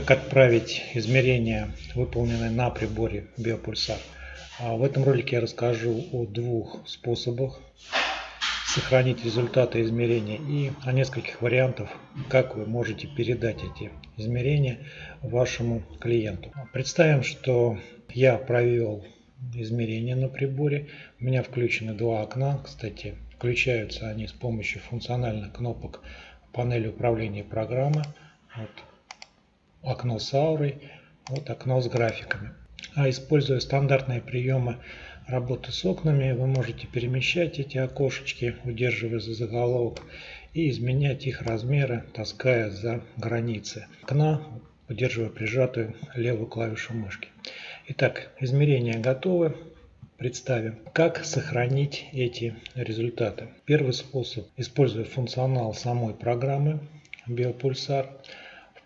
как отправить измерения, выполненные на приборе Биопульсар. А в этом ролике я расскажу о двух способах сохранить результаты измерения и о нескольких вариантах, как вы можете передать эти измерения вашему клиенту. Представим, что я провел измерения на приборе. У меня включены два окна. Кстати, включаются они с помощью функциональных кнопок панели управления программы. Вот окно с аурой, вот окно с графиками. А используя стандартные приемы работы с окнами, вы можете перемещать эти окошечки, удерживая за заголовок, и изменять их размеры, таская за границы окна, удерживая прижатую левую клавишу мышки. Итак, измерения готовы. Представим, как сохранить эти результаты. Первый способ, используя функционал самой программы Биопульсар,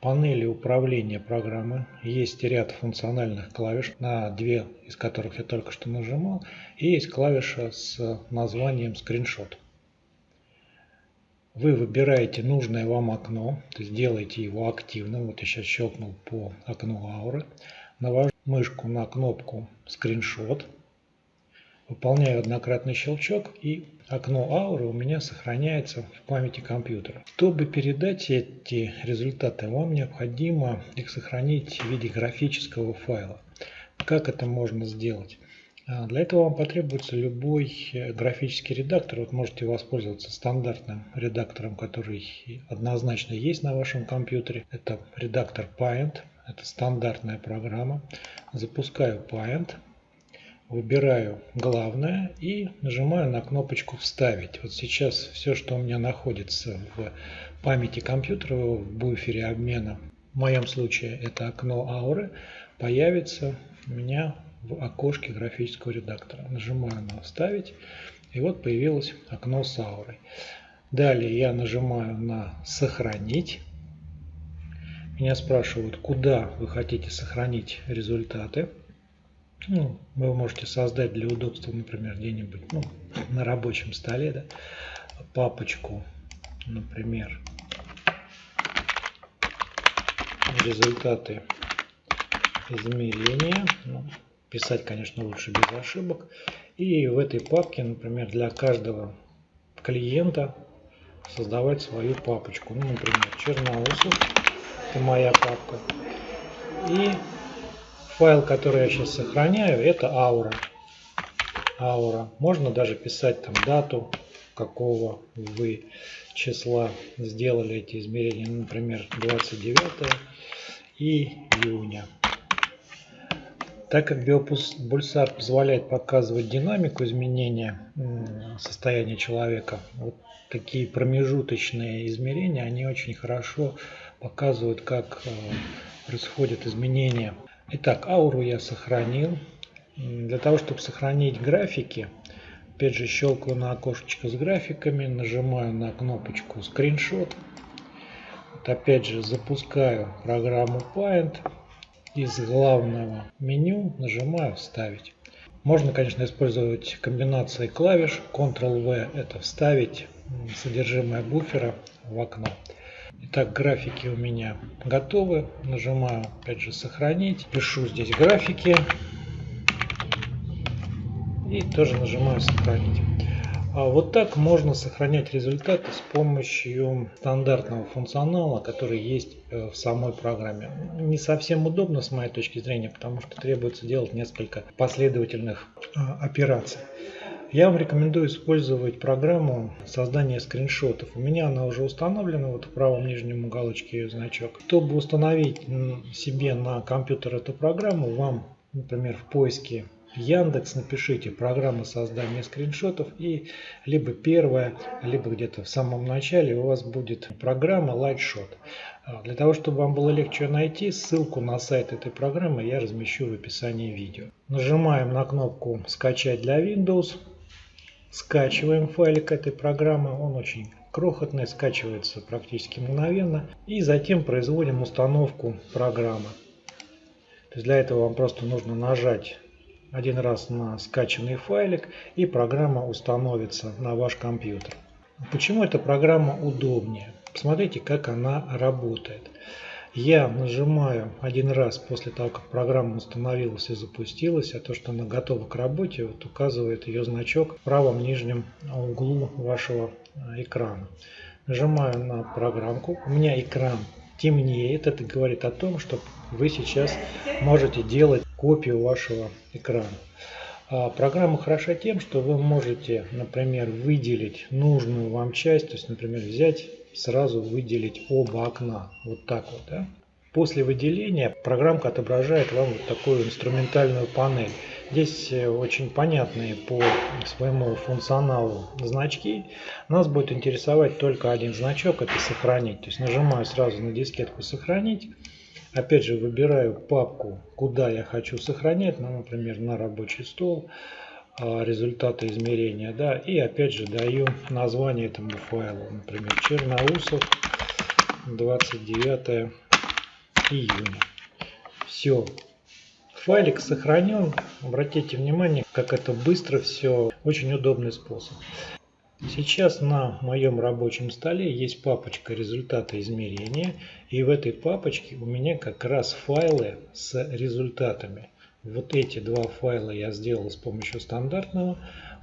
панели управления программы есть ряд функциональных клавиш, на две из которых я только что нажимал, и есть клавиша с названием скриншот. Вы выбираете нужное вам окно, то есть делаете его активным. Вот я сейчас щелкнул по окну ауры. Навожу мышку на кнопку скриншот. Выполняю однократный щелчок и окно ауры у меня сохраняется в памяти компьютера. Чтобы передать эти результаты, вам необходимо их сохранить в виде графического файла. Как это можно сделать? А, для этого вам потребуется любой э, графический редактор. Вот можете воспользоваться стандартным редактором, который однозначно есть на вашем компьютере. Это редактор Paint. Это стандартная программа. Запускаю Paint выбираю главное и нажимаю на кнопочку «Вставить». Вот сейчас все, что у меня находится в памяти компьютера, в буфере обмена, в моем случае это окно ауры, появится у меня в окошке графического редактора. Нажимаю на «Вставить», и вот появилось окно с аурой. Далее я нажимаю на «Сохранить». Меня спрашивают, куда вы хотите сохранить результаты. Ну, вы можете создать для удобства, например, где-нибудь ну, на рабочем столе, да, папочку, например, результаты измерения. Ну, писать, конечно, лучше без ошибок. И в этой папке, например, для каждого клиента создавать свою папочку. Ну, например, Черноусов, это моя папка. И Файл, который я сейчас сохраняю, это аура. Аура. Можно даже писать там дату, какого вы числа сделали эти измерения. Например, 29 июня. Так как биопульсар позволяет показывать динамику изменения состояния человека, вот такие промежуточные измерения, они очень хорошо показывают, как э, происходят изменения Итак, ауру я сохранил. Для того, чтобы сохранить графики, опять же щелкаю на окошечко с графиками, нажимаю на кнопочку скриншот. Вот опять же запускаю программу Paint. Из главного меню нажимаю «Вставить». Можно, конечно, использовать комбинации клавиш. Ctrl-V – это вставить содержимое буфера в окно. Итак, графики у меня готовы. Нажимаю опять же сохранить. Пишу здесь графики. И тоже нажимаю сохранить. А вот так можно сохранять результаты с помощью стандартного функционала, который есть э, в самой программе. Не совсем удобно с моей точки зрения, потому что требуется делать несколько последовательных а, операций. Я вам рекомендую использовать программу создания скриншотов. У меня она уже установлена, вот в правом нижнем уголочке ее значок. Чтобы установить себе на компьютер эту программу, вам, например, в поиске Яндекс напишите программа создания скриншотов и либо первая, либо где-то в самом начале у вас будет программа Lightshot. А, для того, чтобы вам было легче найти, ссылку на сайт этой программы я размещу в описании видео. Нажимаем на кнопку «Скачать для Windows». Скачиваем файлик этой программы, он очень крохотный, скачивается практически мгновенно. И затем производим установку программы. То есть для этого вам просто нужно нажать один раз на скачанный файлик и программа установится на ваш компьютер. Почему эта программа удобнее? Посмотрите, как она работает. Я нажимаю один раз после того, как программа установилась и запустилась, а то, что она готова к работе, вот указывает ее значок в правом нижнем углу вашего э, экрана. Нажимаю на программку, у меня экран темнеет, это говорит о том, что вы сейчас можете делать копию вашего экрана. А программа хороша тем, что вы можете, например, выделить нужную вам часть, то есть, например, взять сразу выделить оба окна. Вот так вот. Да? После выделения программка отображает вам вот такую инструментальную панель. Здесь э, очень понятные по своему функционалу значки. Нас будет интересовать только один значок, это сохранить. То есть нажимаю сразу на дискетку сохранить. Опять же выбираю папку, куда я хочу сохранять, ну, например, на рабочий стол, результаты измерения, да, и опять же даю название этому файлу, например, Черноусов, 29 июня. Все, файлик сохранен, обратите внимание, как это быстро все, очень удобный способ. Сейчас на моем рабочем столе есть папочка результаты измерения. И в этой папочке у меня как раз файлы с результатами. Вот эти два файла я сделал с помощью стандартного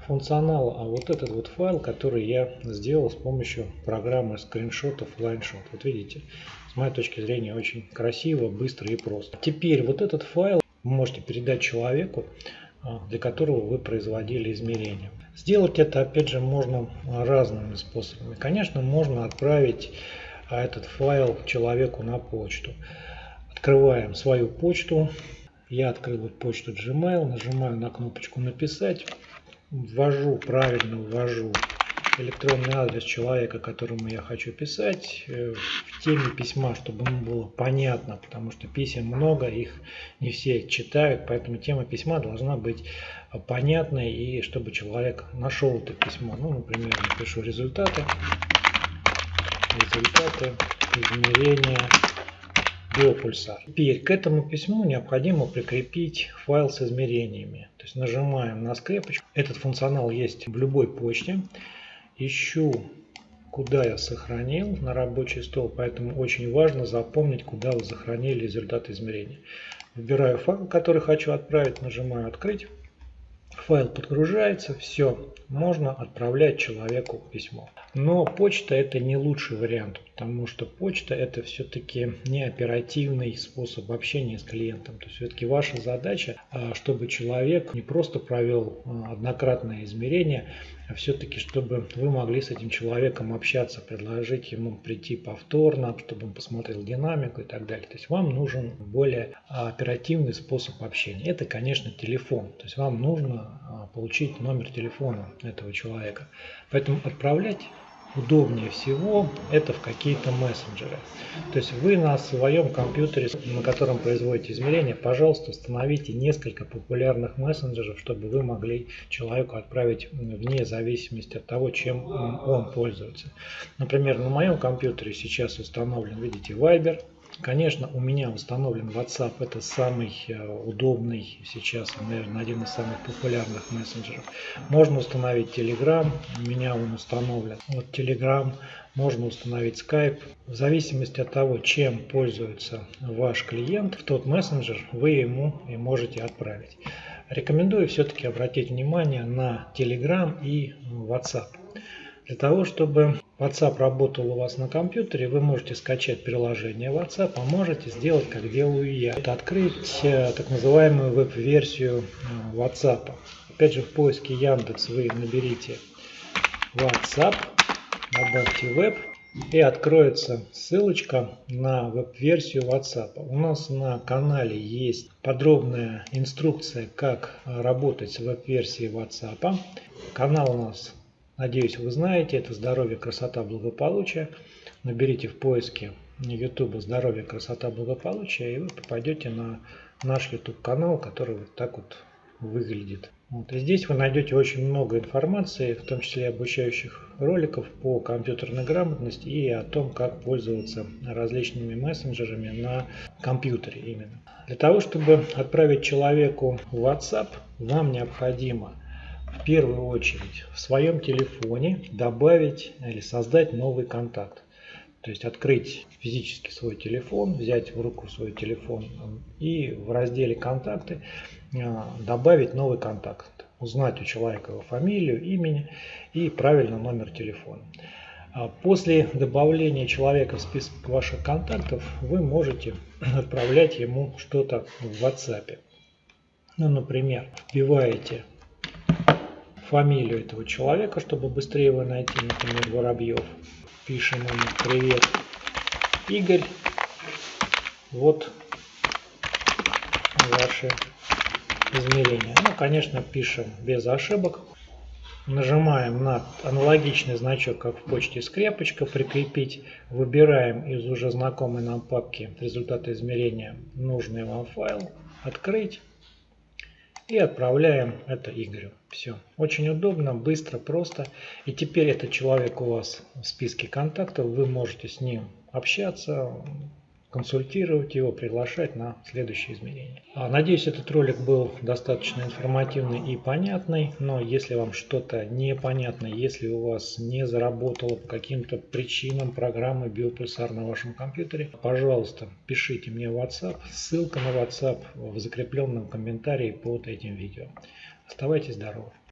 функционала, а вот этот вот файл, который я сделал с помощью программы скриншотов LineShot. Вот видите, с моей точки зрения очень красиво, быстро и просто. Теперь вот этот файл вы можете передать человеку, а, для которого вы производили измерения. Сделать это, опять же, можно разными способами. Конечно, можно отправить а, этот файл человеку на почту. Открываем свою почту. Я открыл почту Gmail, нажимаю на кнопочку «Написать», ввожу, правильно ввожу электронный адрес человека, которому я хочу писать, э, в теме письма, чтобы ему было понятно, потому что писем много, их не все читают, поэтому тема письма должна быть понятной и чтобы человек нашел это письмо. Ну, например, напишу результаты, результаты измерения биопульсар. Теперь к этому письму необходимо прикрепить файл с измерениями. То есть нажимаем на скрепочку. Этот функционал есть в любой почте ищу, куда я сохранил на рабочий стол, поэтому очень важно запомнить, куда вы сохранили результат измерения. Выбираю файл, который хочу отправить, нажимаю «Открыть». Файл подгружается, все, можно отправлять человеку письмо. Но почта это не лучший вариант, потому что почта это все-таки не оперативный способ общения с клиентом. То есть все-таки ваша задача, а, чтобы человек не просто провел а, однократное измерение, а все-таки чтобы вы могли с этим человеком общаться, предложить ему прийти повторно, чтобы он посмотрел динамику и так далее. То есть вам нужен более оперативный способ общения. Это, конечно, телефон. То есть вам нужно получить номер телефона этого человека. Поэтому отправлять удобнее всего это в какие-то мессенджеры. То есть вы на своем компьютере, на котором производите измерения, пожалуйста, установите несколько популярных мессенджеров, чтобы вы могли человеку отправить вне зависимости от того, чем он пользуется. Например, на моем компьютере сейчас установлен, видите, Viber, Конечно, у меня установлен WhatsApp, это самый э, удобный сейчас, наверное, один из самых популярных мессенджеров. Можно установить Telegram, у меня он установлен. Вот Telegram, можно установить Skype. В зависимости от того, чем пользуется ваш клиент, в тот мессенджер вы ему и можете отправить. Рекомендую все-таки обратить внимание на Telegram и WhatsApp. Для того, чтобы WhatsApp работал у вас на компьютере, вы можете скачать приложение WhatsApp, а можете сделать, как делаю я. Это открыть э, так называемую веб-версию э, WhatsApp. Опять же, в поиске Яндекс вы наберите WhatsApp, добавьте веб, и откроется ссылочка на веб-версию WhatsApp. У нас на канале есть подробная инструкция, как работать с веб-версией WhatsApp. Канал у нас Надеюсь, вы знаете, это здоровье, красота, благополучие. Наберите в поиске YouTube здоровье, красота, благополучие, и вы попадете на наш YouTube канал, который вот так вот выглядит. Вот. И здесь вы найдете очень много информации, в том числе обучающих роликов по компьютерной грамотности и о том, как пользоваться различными мессенджерами на компьютере именно. Для того, чтобы отправить человеку WhatsApp, вам необходимо в первую очередь в своем телефоне добавить или создать новый контакт. То есть открыть физически свой телефон, взять в руку свой телефон и в разделе «Контакты» добавить новый контакт. Узнать у человека его фамилию, имени и правильно номер телефона. А после добавления человека в список ваших контактов вы можете отправлять ему что-то в WhatsApp. Ну, например, вбиваете фамилию этого человека, чтобы быстрее его найти, например, Воробьев. Пишем ему «Привет, Игорь, вот ваши измерения». Ну, конечно, пишем без ошибок. Нажимаем на аналогичный значок, как в почте скрепочка, прикрепить. Выбираем из уже знакомой нам папки результаты измерения нужный вам файл, открыть и отправляем это Игорю. Все. Очень удобно, быстро, просто. И теперь этот человек у вас в списке контактов, вы можете с ним общаться, консультировать его, приглашать на следующие измерения. А, надеюсь, этот ролик был достаточно информативный и понятный, но если вам что-то непонятно, если у вас не заработала по каким-то причинам программа Биопульсар на вашем компьютере, пожалуйста, пишите мне в WhatsApp, ссылка на WhatsApp в закрепленном комментарии под этим видео. Оставайтесь здоровы!